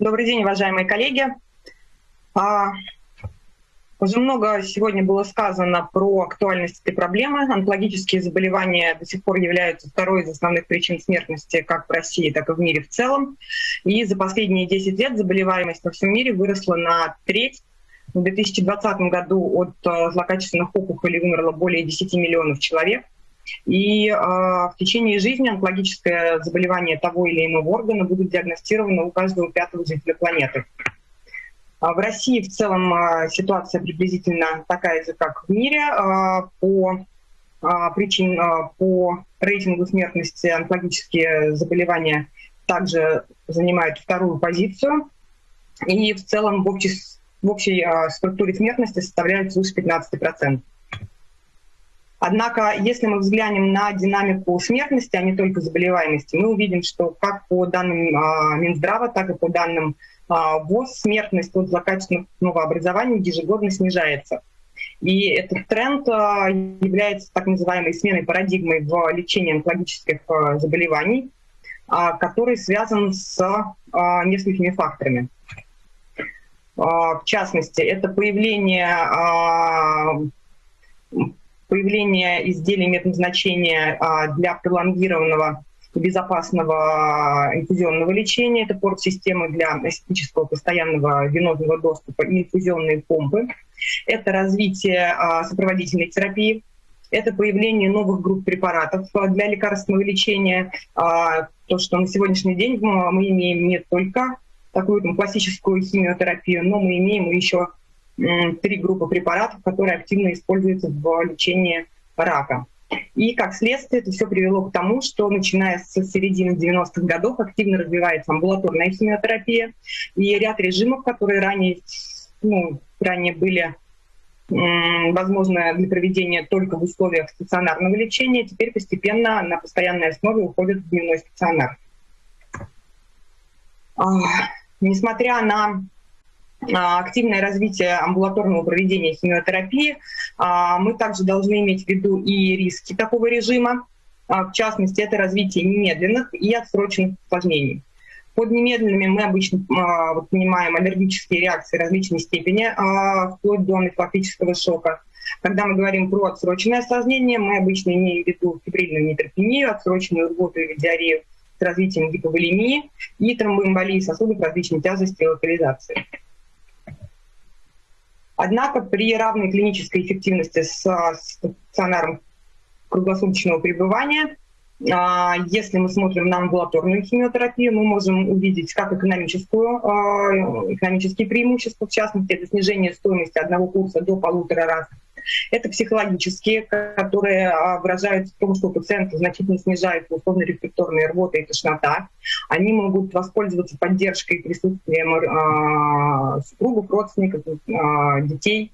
Добрый день, уважаемые коллеги. А, уже много сегодня было сказано про актуальность этой проблемы. Онкологические заболевания до сих пор являются второй из основных причин смертности как в России, так и в мире в целом. И за последние 10 лет заболеваемость во всем мире выросла на треть. В 2020 году от э, злокачественных опухолей умерло более 10 миллионов человек. И э, в течение жизни онкологическое заболевание того или иного органа будет диагностировано у каждого пятого жителя планеты. А в России в целом а, ситуация приблизительно такая же, как в мире. По причин, по рейтингу смертности онкологические заболевания также занимают вторую позицию. И в целом в общей, в общей структуре смертности составляют свыше 15%. Однако, если мы взглянем на динамику смертности, а не только заболеваемости, мы увидим, что как по данным Минздрава, так и по данным а, ВОЗ смертность от злокачественного образования ежегодно снижается. И этот тренд а, является так называемой сменой парадигмы в лечении онкологических а, заболеваний, который связан с несколькими факторами. В частности, это появление, появление изделий медназначения для пролонгированного безопасного инфузионного лечения, это порт-системы для эстетического постоянного венозного доступа и инфузионные помпы. Это развитие а, сопроводительной терапии, это появление новых групп препаратов для лекарственного лечения. А, то, что на сегодняшний день мы имеем не только такую там, классическую химиотерапию, но мы имеем еще три группы препаратов, которые активно используются в лечении рака. И как следствие это все привело к тому, что начиная с середины 90-х годов активно развивается амбулаторная химиотерапия и ряд режимов, которые ранее, ну, ранее были возможно для проведения только в условиях стационарного лечения, теперь постепенно на постоянной основе уходят в дневной стационар. Несмотря на а, активное развитие амбулаторного проведения химиотерапии, а, мы также должны иметь в виду и риски такого режима, а, в частности, это развитие немедленных и отсроченных осложнений. Под немедленными мы обычно понимаем аллергические реакции различной степени, вплоть до анафилактического шока. Когда мы говорим про отсроченное осложнение, мы обычно имеем в виду фибрильную нейтропению, отсроченную рвоту или диарею с развитием гиповолемии и тромбоэмболии сосудов различной тяжести и локализации. Однако при равной клинической эффективности с стационаром круглосуточного пребывания а, если мы смотрим на амбулаторную химиотерапию, мы можем увидеть как экономическую, а, экономические преимущества, в частности, это снижение стоимости одного курса до полутора раз это психологические, которые а, выражаются в том, что у пациента значительно снижается условно-рефлекторная рвота и тошнота. Они могут воспользоваться поддержкой и присутствием э, супругов, родственников, э, детей.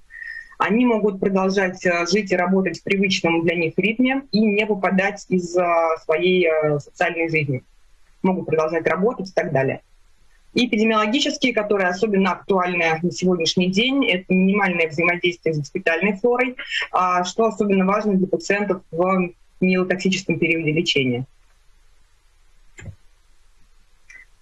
Они могут продолжать жить и работать в привычном для них ритме и не выпадать из своей социальной жизни. Могут продолжать работать и так далее и эпидемиологические, которые особенно актуальны на сегодняшний день. Это минимальное взаимодействие с госпитальной флорой, а, что особенно важно для пациентов в неотоксическом периоде лечения.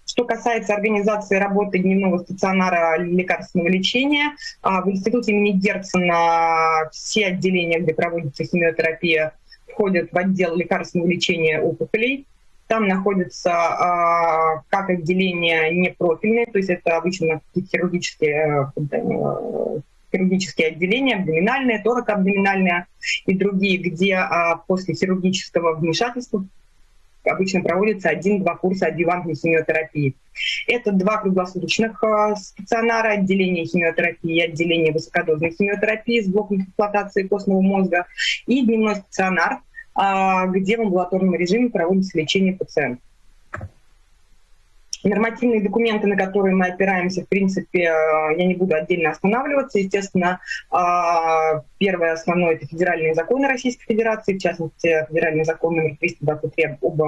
Что касается организации работы дневного стационара лекарственного лечения, а, в институте имени Герцена все отделения, где проводится химиотерапия, входят в отдел лекарственного лечения опухолей. Там находятся а, как отделения непрофильные, то есть это обычно хирургические, э, хирургические отделения, абдоминальные, торакоабдоминальные и другие, где а, после хирургического вмешательства обычно проводится один-два курса адъювантной химиотерапии. Это два круглосуточных а, стационара, отделение химиотерапии отделение высокодозной химиотерапии с блоком эксплуатации костного мозга и дневной стационар – где в амбулаторном режиме проводится лечение пациента. Нормативные документы, на которые мы опираемся, в принципе, э, я не буду отдельно останавливаться. Естественно, а, первое основное – это федеральные законы Российской Федерации, в частности, федеральный закон номер 323 об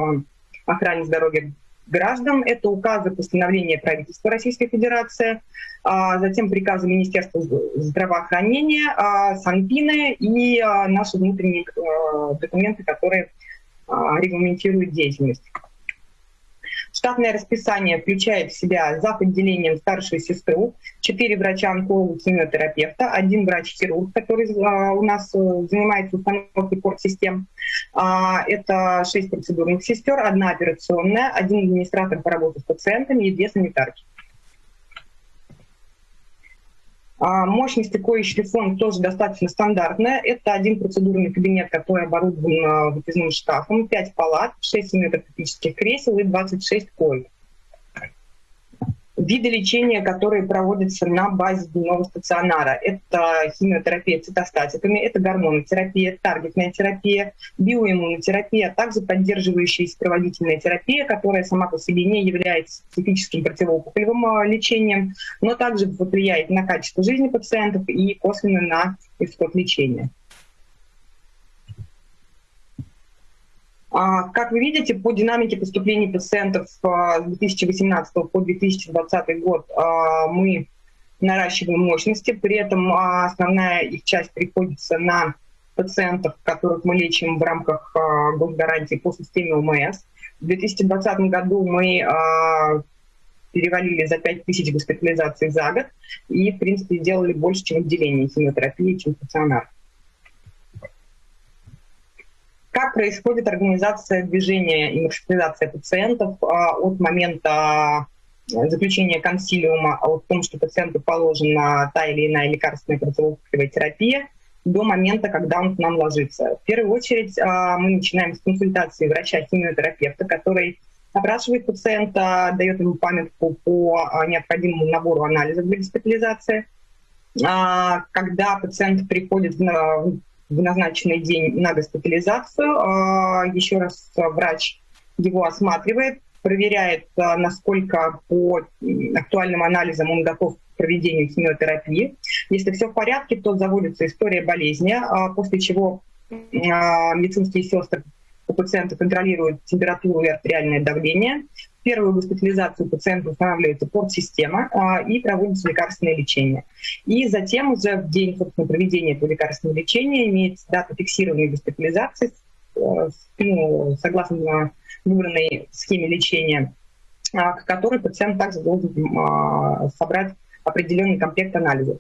охране здоровья граждан. Это указы постановления правительства Российской Федерации, а, затем приказы Министерства здравоохранения, а, Санпины и а, наши внутренние документы, которые регламентируют деятельность. Штатное расписание включает в себя зав. отделением старшую сестру, 4 врача-онколога, химиотерапевта, один врач-хирург, который а, у нас э, занимается установкой порт-систем. А, это 6 процедурных сестер, одна операционная, один администратор по работе с пациентами и две санитарки. А, мощность такой шлифон тоже достаточно стандартная. Это один процедурный кабинет, который оборудован а, выпускным шкафом, 5 палат, 6 семиотопических кресел и 26 коек виды лечения, которые проводятся на базе дневного стационара. Это химиотерапия цитостатиками, это гормонотерапия, таргетная терапия, биоиммунотерапия, а также поддерживающая и сопроводительная терапия, которая сама по себе не является специфическим противоопухолевым а, лечением, но также влияет на качество жизни пациентов и косвенно на исход лечения. Как вы видите, по динамике поступления пациентов с 2018 по 2020 год а, мы наращиваем мощности, при этом а, основная их часть приходится на пациентов, которых мы лечим в рамках госгарантии по системе ОМС. В 2020 году мы перевалили за 5 тысяч госпитализаций за год и, в принципе, сделали больше, чем отделение химиотерапии, чем стационар. Как происходит организация движения и маршрутизация пациентов а, от момента заключения консилиума о том, что пациенту положена та или иная лекарственная противоопухолевая терапия, до момента, когда он к нам ложится. В первую очередь а, мы начинаем с консультации врача-химиотерапевта, который опрашивает пациента, дает ему памятку по а, необходимому набору анализов для госпитализации. Когда пациент приходит в в назначенный день на госпитализацию. А, еще раз врач его осматривает, проверяет, а, насколько по актуальным анализам он готов к проведению химиотерапии. Если все в порядке, то заводится история болезни, а, после чего медицинские сестры у пациента контролируют температуру и артериальное давление. Первую госпитализацию пациента устанавливается порт-система а, и проводится лекарственное лечение. И затем уже в день собственно, проведения этого лекарственного лечения имеется дата фиксированной госпитализации э, ну, согласно выбранной схеме лечения, а, к которой пациент также должен а, собрать определенный комплект анализов.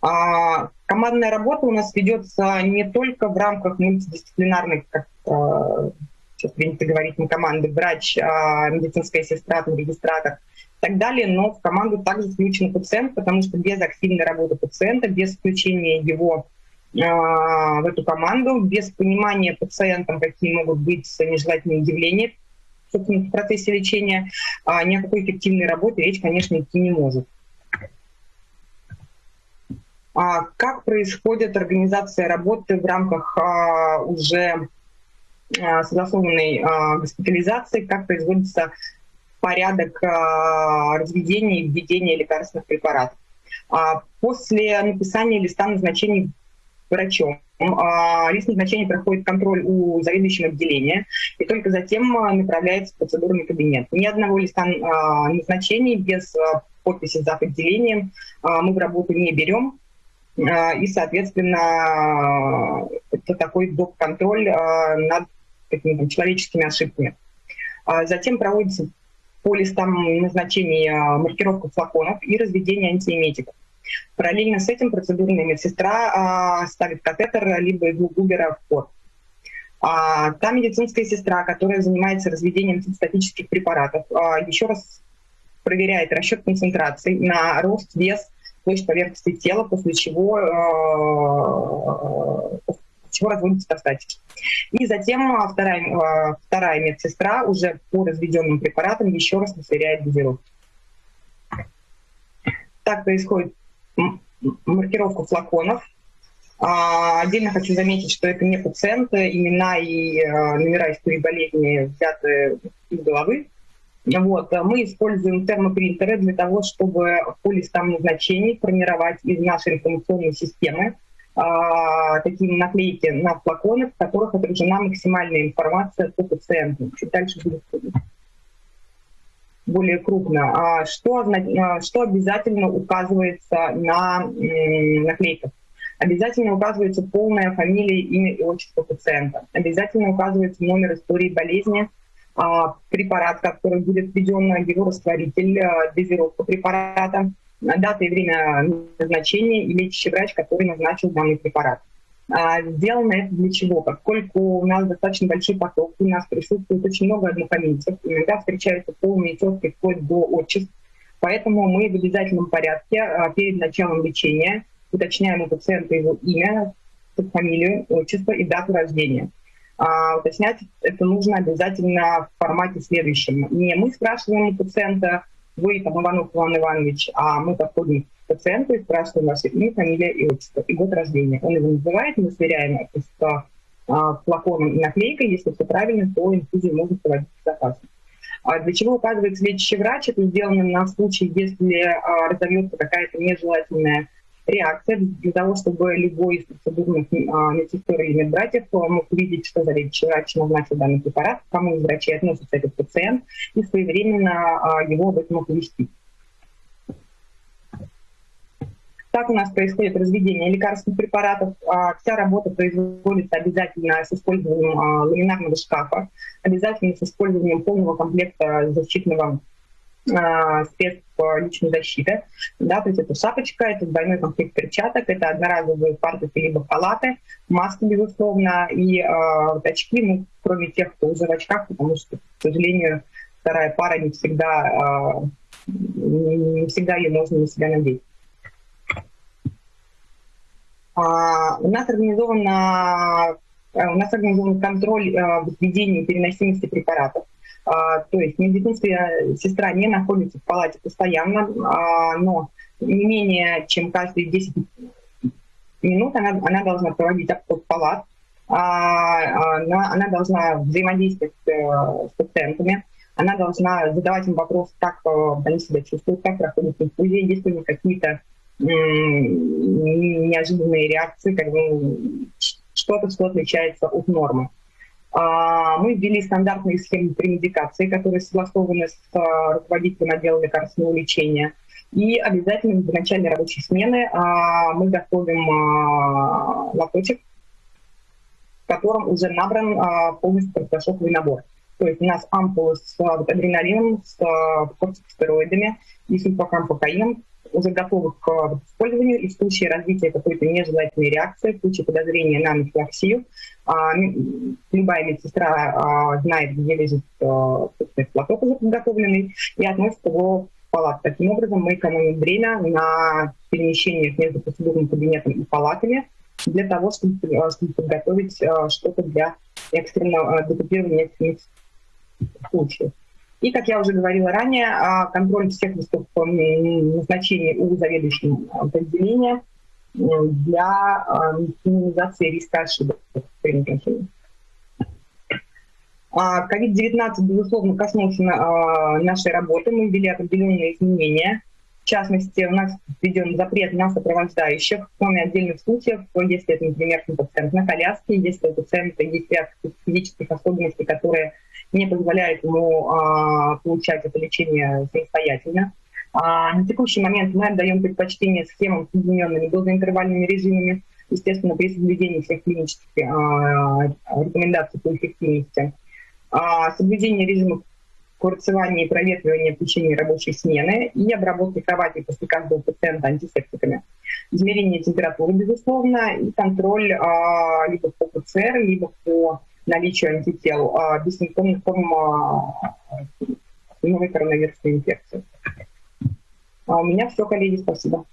Командная работа у нас ведется не только в рамках мультидисциплинарных, сейчас принято говорить, не команды, врач, а, медицинская сестра, регистратор и так далее, но в команду также включен пациент, потому что без активной работы пациента, без включения его в эту команду, без понимания пациентам, какие могут быть нежелательные явления в процессе лечения, ни о какой эффективной работе речь, конечно, идти не может. А как происходит организация работы в рамках а, уже а, согласованной госпитализации, как производится порядок разведения и введения лекарственных препаратов. После написания листа назначений врачом лист назначения проходит контроль у заведующего отделения, и только затем направляется в процедурный кабинет. Ни одного листа назначений без подписи за отделением мы в работу не берем. А, и, соответственно, это такой доп-контроль а, над какими-то человеческими ошибками. А, затем проводится по листам назначений маркировка флаконов и разведение антиэметиков. Параллельно с этим процедурная медсестра ставит катетер либо иглу Губера в порт. А, та медицинская сестра, которая занимается разведением цитостатических препаратов, а, еще раз проверяет расчет концентраций на рост, вес площадь поверхности тела, после чего, чего разводится цитостатики. И затем э, вторая, э, вторая медсестра уже по разведенным препаратам еще раз сверяет дозировку. Так происходит маркировка флаконов. А, отдельно хочу заметить, что это не пациенты, имена и номера истории болезни взяты из головы. Вот. Мы используем термопринтеры для того, чтобы по листам назначений формировать из нашей информационной системы а, такие наклейки на флаконы, в которых отражена максимальная информация по пациенту. Чуть дальше будет более крупно. А что, а, что обязательно указывается на наклейках? Обязательно указывается полная фамилия, имя и отчество пациента. Обязательно указывается номер истории болезни, а, препарат, который будет введен, его растворитель, а, дозировка препарата, дата и время назначения и лечащий врач, который назначил данный препарат. А, сделано это для чего? Поскольку у нас достаточно большой поток, у нас присутствует очень много однокоминцев, иногда встречаются полные тетки вплоть до отчеств, поэтому мы в обязательном порядке перед началом лечения уточняем у пациента его имя, фамилию, отчество и дату рождения а, уточнять это нужно обязательно в формате следующем. Не мы спрашиваем у пациента, вы там Иванов Иван Иванович, а мы подходим к пациенту и спрашиваем ваше имя, фамилия и отчество, и год рождения. Он его называет, мы сверяем это с а, флаконом и наклейкой. Если все правильно, то инфузию можно проводить безопасно. А для чего указывается лечащий врач? Это сделано на случай, если а, разовьется какая-то нежелательная реакция для того, чтобы любой из процедурных а, медсестер или медбратьев мог увидеть, что за врач назначил данный препарат, к кому из врачей относится этот пациент, и своевременно а, его об этом оповестить. Так у нас происходит разведение лекарственных препаратов. А, вся работа производится обязательно с использованием а, ламинарного шкафа, обязательно с использованием полного комплекта защитного а, средств личной защиты. Да, то есть это шапочка, это двойной комплект перчаток, это одноразовые фартуки либо халаты, маски, безусловно, и э, очки, ну, кроме тех, кто уже в очках, потому что, к сожалению, вторая пара не всегда, э, не всегда ее можно на себя надеть. А, у нас организовано у нас организован контроль э, введения переносимости препаратов. А, то есть медицинская сестра не находится в палате постоянно, а, но не менее чем каждые 10 минут она, она должна проводить обход палат, а, она, должна взаимодействовать э, с пациентами, она должна задавать им вопрос, как э, они себя чувствуют, как проходит инфузия, есть ли какие-то неожиданные реакции, как бы что-то, что отличается от нормы. А, мы ввели стандартные схемы премедикации, которые согласованы с а, руководителем отдела лекарственного лечения. И обязательно в начале рабочей смены а, мы готовим лоточек, в котором уже набран полностью противошоковый набор. То есть у нас ампулы с адреналином, с кортикостероидами и сульфакампокаином, уже готовы к э, использованию, и в случае развития какой-то нежелательной реакции, в случае подозрения на анафилаксию, а, любая медсестра а, знает, где лежит а, платок уже подготовленный, и относит его в палат. Таким образом, мы экономим время на перемещениях между процедурным кабинетом и палатами для того, чтобы, чтобы подготовить что-то для экстренного декупирования экстренных случаев. И, как я уже говорила ранее, а, контроль всех листов назначений у заведующего подразделения для а, минимизации риска ошибок при назначении. COVID-19, безусловно, коснулся нашей работы. Мы ввели определенные изменения. В частности, у нас введен запрет на сопровождающих, кроме отдельных случаев, если это, например, пациент на коляске, если у пациента есть ряд физических особенностей, которые не позволяет ему а, получать это лечение самостоятельно. А, на текущий момент мы отдаем предпочтение схемам с соединенными дозоинтервальными режимами, естественно, при соблюдении всех клинических а, рекомендаций по эффективности. А, соблюдение режима курцевания и проветривания в течение рабочей смены и обработки кровати после каждого пациента антисептиками. Измерение температуры, безусловно, и контроль а, либо по ПЦР, либо по наличию антител а, бессимптомных форм а, новой коронавирусной инфекции. А у меня все, коллеги, спасибо.